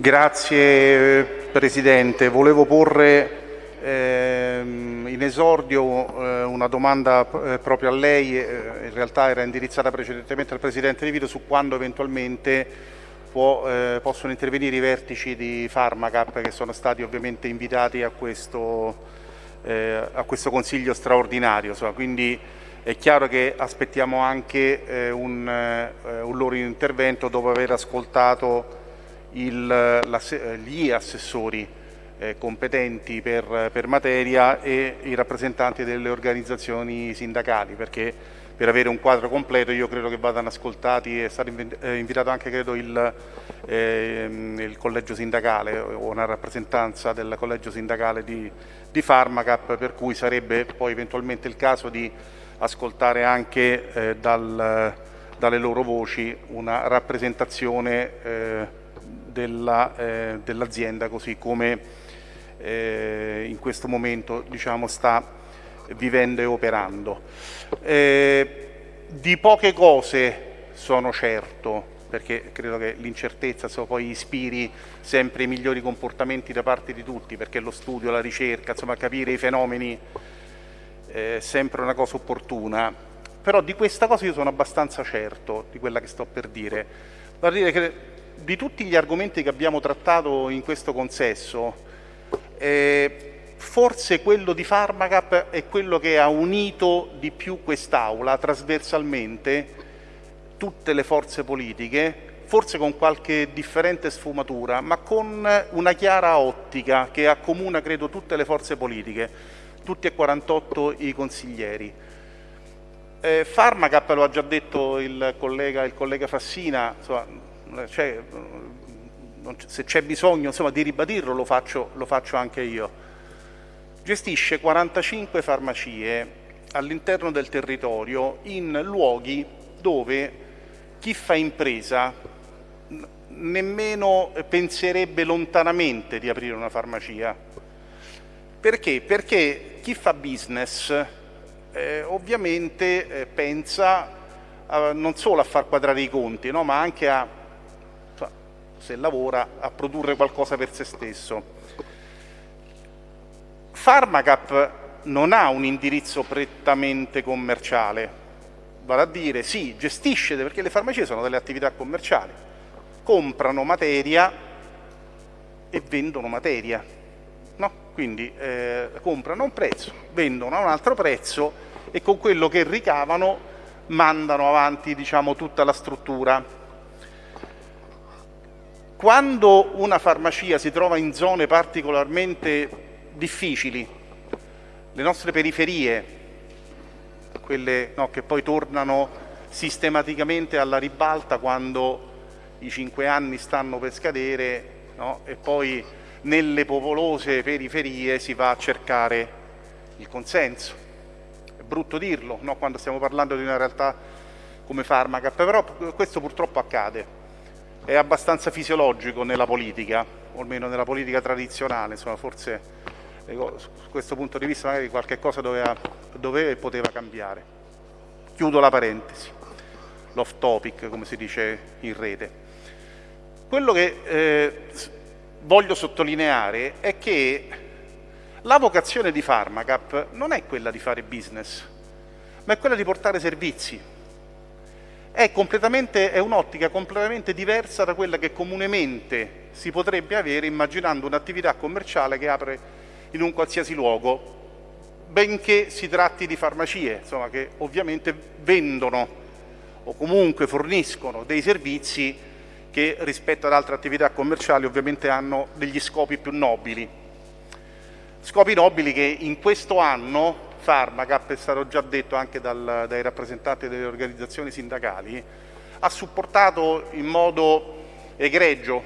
Grazie Presidente. Volevo porre ehm, in esordio eh, una domanda eh, proprio a lei, eh, in realtà era indirizzata precedentemente al Presidente Di Vito su quando eventualmente può, possono intervenire i vertici di Pharmacap che sono stati ovviamente invitati a questo, a questo Consiglio straordinario. Quindi è chiaro che aspettiamo anche un, un loro intervento dopo aver ascoltato il, la, gli assessori eh, competenti per, per, materia e i rappresentanti delle organizzazioni sindacali perché per avere un quadro completo io credo che vadano ascoltati, è stato eh, invitato anche credo il, eh, il collegio sindacale o una rappresentanza del collegio sindacale di, di Pharmacap per cui sarebbe poi eventualmente il caso di ascoltare anche eh, dal, dalle loro voci una rappresentazione eh, dell'azienda dell così come eh, in questo momento diciamo, sta vivendo e operando. Eh, di poche cose sono certo, perché credo che l'incertezza poi ispiri sempre i migliori comportamenti da parte di tutti, perché lo studio, la ricerca, insomma capire i fenomeni è sempre una cosa opportuna, però di questa cosa io sono abbastanza certo, di quella che sto per dire. Vorrei dire che di tutti gli argomenti che abbiamo trattato in questo consesso, eh, forse quello di Pharmacap è quello che ha unito di più quest'Aula trasversalmente, tutte le forze politiche, forse con qualche differente sfumatura, ma con una chiara ottica che accomuna, credo, tutte le forze politiche, tutti e 48 i consiglieri. Eh, Pharmacap, lo ha già detto il collega, il collega Fassina, insomma, cioè, se c'è bisogno insomma, di ribadirlo lo faccio, lo faccio anche io. Gestisce 45 farmacie all'interno del territorio in luoghi dove chi fa impresa nemmeno penserebbe lontanamente di aprire una farmacia. Perché? Perché chi fa business eh, ovviamente eh, pensa a, non solo a far quadrare i conti, no? ma anche a se lavora, a produrre qualcosa per se stesso. Pharmacap non ha un indirizzo prettamente commerciale, vale a dire sì, gestisce, perché le farmacie sono delle attività commerciali, comprano materia e vendono materia, no? quindi eh, comprano a un prezzo, vendono a un altro prezzo e con quello che ricavano mandano avanti diciamo, tutta la struttura quando una farmacia si trova in zone particolarmente difficili, le nostre periferie, quelle no, che poi tornano sistematicamente alla ribalta quando i cinque anni stanno per scadere no, e poi nelle popolose periferie si va a cercare il consenso. È brutto dirlo no, quando stiamo parlando di una realtà come Farmacap, però questo purtroppo accade è abbastanza fisiologico nella politica, o almeno nella politica tradizionale, insomma, forse ecco, su questo punto di vista magari qualche cosa doveva, doveva e poteva cambiare. Chiudo la parentesi, l'off topic come si dice in rete. Quello che eh, voglio sottolineare è che la vocazione di Pharmacap non è quella di fare business, ma è quella di portare servizi è, è un'ottica completamente diversa da quella che comunemente si potrebbe avere immaginando un'attività commerciale che apre in un qualsiasi luogo, benché si tratti di farmacie, insomma, che ovviamente vendono o comunque forniscono dei servizi che rispetto ad altre attività commerciali ovviamente hanno degli scopi più nobili. Scopi nobili che in questo anno Pharmacap, è stato già detto anche dal, dai rappresentanti delle organizzazioni sindacali, ha supportato in modo egregio,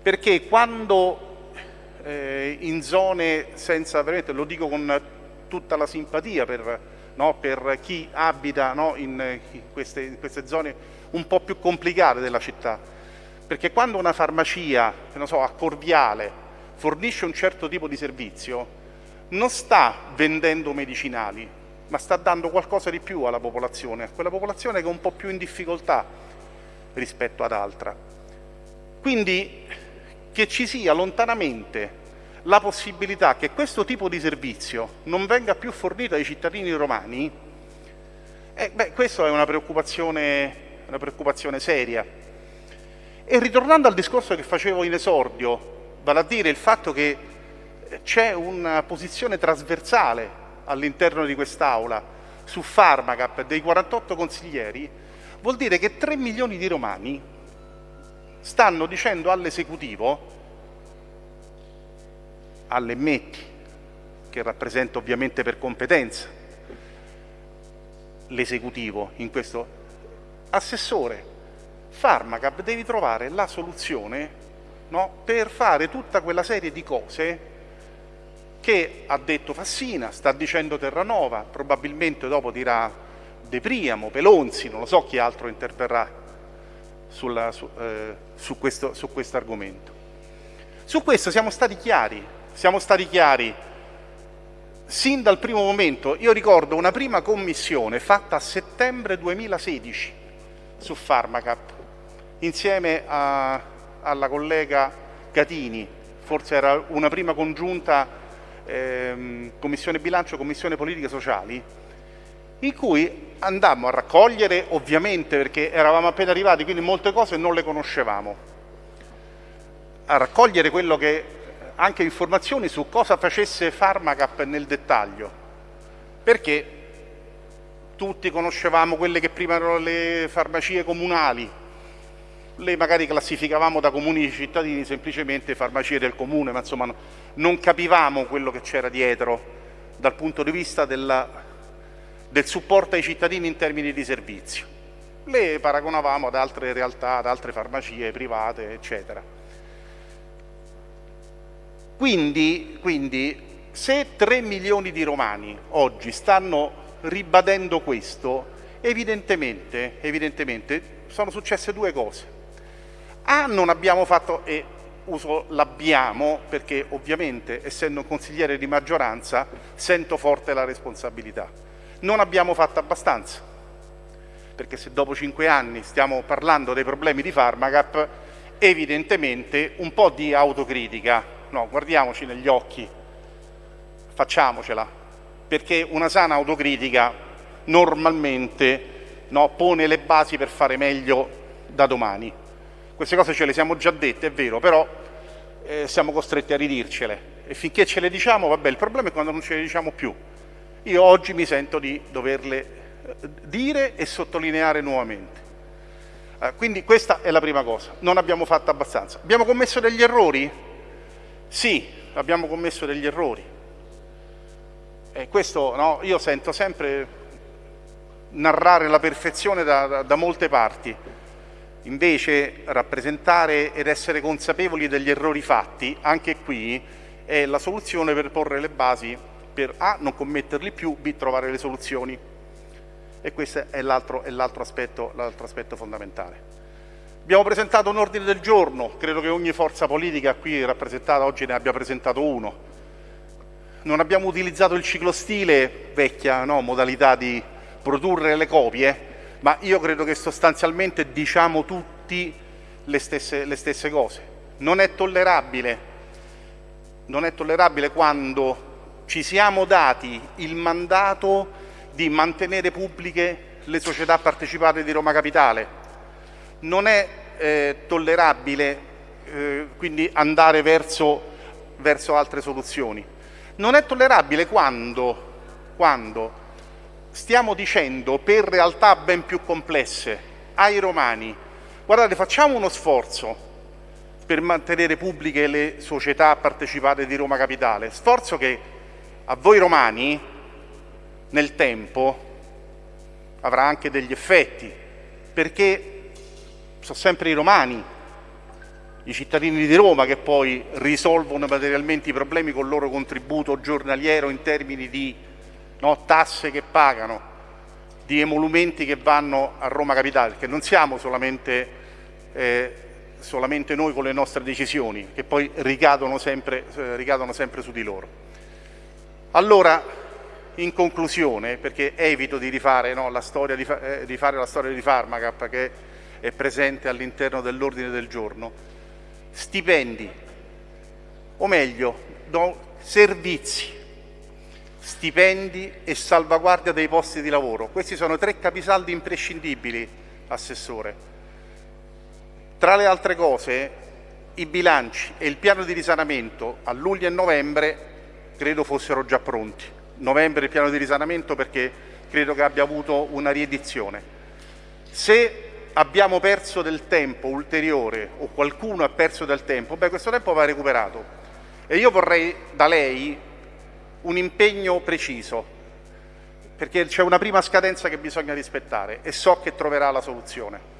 perché quando eh, in zone senza, veramente lo dico con tutta la simpatia per, no, per chi abita no, in, queste, in queste zone un po' più complicate della città, perché quando una farmacia, so, a Corviale, fornisce un certo tipo di servizio, non sta vendendo medicinali, ma sta dando qualcosa di più alla popolazione, a quella popolazione che è un po' più in difficoltà rispetto ad altra. Quindi che ci sia lontanamente la possibilità che questo tipo di servizio non venga più fornito ai cittadini romani, eh, questa è una preoccupazione, una preoccupazione seria. E ritornando al discorso che facevo in esordio, vale a dire il fatto che c'è una posizione trasversale all'interno di quest'Aula su Pharmacap dei 48 consiglieri, vuol dire che 3 milioni di romani stanno dicendo all'esecutivo all'Emmetti, che rappresenta ovviamente per competenza l'esecutivo in questo assessore, Pharmacap devi trovare la soluzione no, per fare tutta quella serie di cose che ha detto Fassina, sta dicendo Terranova, probabilmente dopo dirà De Priamo, Pelonzi, non lo so chi altro interverrà sulla, su, eh, su, questo, su argomento. Su questo siamo stati chiari, siamo stati chiari sin dal primo momento. Io ricordo una prima commissione fatta a settembre 2016 su Pharmacap, insieme a, alla collega Catini, forse era una prima congiunta ehm, Commissione Bilancio, Commissione Politiche Sociali, in cui andammo a raccogliere, ovviamente perché eravamo appena arrivati, quindi molte cose non le conoscevamo, a raccogliere quello che anche informazioni su cosa facesse Pharmacap nel dettaglio, perché tutti conoscevamo quelle che prima erano le farmacie comunali, le magari classificavamo da comuni cittadini semplicemente farmacie del comune, ma insomma non capivamo quello che c'era dietro dal punto di vista della, del supporto ai cittadini in termini di servizio. Le paragonavamo ad altre realtà, ad altre farmacie private, eccetera. Quindi, quindi se 3 milioni di romani oggi stanno ribadendo questo, evidentemente, evidentemente sono successe due cose. A, non abbiamo fatto, e uso l'abbiamo perché ovviamente essendo un consigliere di maggioranza sento forte la responsabilità. Non abbiamo fatto abbastanza, perché se dopo cinque anni stiamo parlando dei problemi di Pharmacap, evidentemente un po' di autocritica no, guardiamoci negli occhi, facciamocela, perché una sana autocritica normalmente no, pone le basi per fare meglio da domani. Queste cose ce le siamo già dette, è vero, però eh, siamo costretti a ridircele e finché ce le diciamo, vabbè, il problema è quando non ce le diciamo più. Io oggi mi sento di doverle eh, dire e sottolineare nuovamente. Eh, quindi questa è la prima cosa, non abbiamo fatto abbastanza. Abbiamo commesso degli errori? Sì, abbiamo commesso degli errori. E questo no, io sento sempre narrare la perfezione da, da, da molte parti. Invece rappresentare ed essere consapevoli degli errori fatti, anche qui, è la soluzione per porre le basi per A, non commetterli più, B, trovare le soluzioni. E questo è l'altro aspetto, aspetto fondamentale. Abbiamo presentato un ordine del giorno, credo che ogni forza politica qui rappresentata oggi ne abbia presentato uno. Non abbiamo utilizzato il ciclostile, vecchia no, modalità di produrre le copie, ma io credo che sostanzialmente diciamo tutti le stesse, le stesse cose. Non è tollerabile, non è tollerabile quando ci siamo dati il mandato di mantenere pubbliche le società partecipate di Roma Capitale, non è eh, tollerabile eh, quindi andare verso, verso, altre soluzioni. Non è tollerabile quando, quando stiamo dicendo per realtà ben più complesse ai romani. Guardate facciamo uno sforzo per mantenere pubbliche le società partecipate di Roma Capitale, sforzo che a voi romani nel tempo avrà anche degli effetti, perché sono sempre i romani, i cittadini di Roma che poi risolvono materialmente i problemi con il loro contributo giornaliero in termini di no, tasse che pagano, di emolumenti che vanno a Roma Capitale, perché non siamo solamente, eh, solamente noi con le nostre decisioni, che poi ricadono sempre, eh, ricadono sempre su di loro. Allora, in conclusione, perché evito di rifare no, la storia di, eh, di, fare la storia di Pharmacap, che è presente all'interno dell'ordine del giorno. stipendi, o meglio, do servizi, stipendi e salvaguardia dei posti di lavoro. Questi sono tre capisaldi imprescindibili, Assessore. Tra le altre cose, i bilanci e il piano di risanamento a luglio e novembre credo fossero già pronti. Novembre il piano di risanamento perché credo che abbia avuto una riedizione. Se abbiamo perso del tempo ulteriore o qualcuno ha perso del tempo, beh questo tempo va recuperato. E io vorrei da lei un impegno preciso, perché c'è una prima scadenza che bisogna rispettare e so che troverà la soluzione.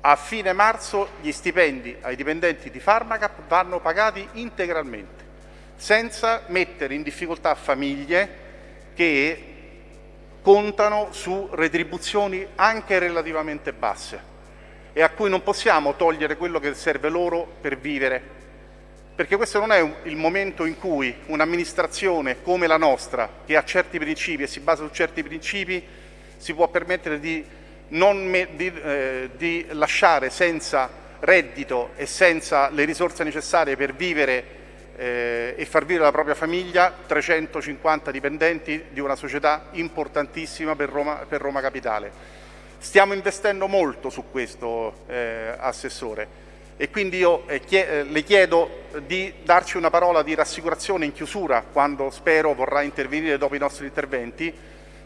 A fine marzo gli stipendi ai dipendenti di Pharmacap vanno pagati integralmente, senza mettere in difficoltà famiglie che contano su retribuzioni anche relativamente basse e a cui non possiamo togliere quello che serve loro per vivere, perché questo non è il momento in cui un'amministrazione come la nostra, che ha certi principi e si basa su certi principi, si può permettere di, di, eh, di lasciare senza reddito e senza le risorse necessarie per vivere eh, e far vivere la propria famiglia 350 dipendenti di una società importantissima per Roma, per Roma Capitale. Stiamo investendo molto su questo, eh, Assessore, e quindi io eh, chie le chiedo di darci una parola di rassicurazione in chiusura, quando spero vorrà intervenire dopo i nostri interventi,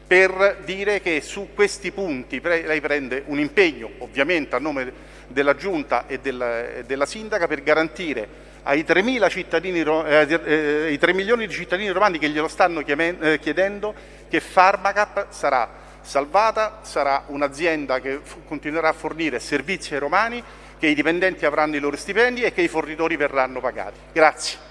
per dire che su questi punti lei prende un impegno, ovviamente a nome della Giunta e della, della Sindaca, per garantire ai 3, cittadini, eh, eh, 3 milioni di cittadini romani che glielo stanno eh, chiedendo che Pharmacap sarà salvata, sarà un'azienda che continuerà a fornire servizi ai romani, che i dipendenti avranno i loro stipendi e che i fornitori verranno pagati. Grazie.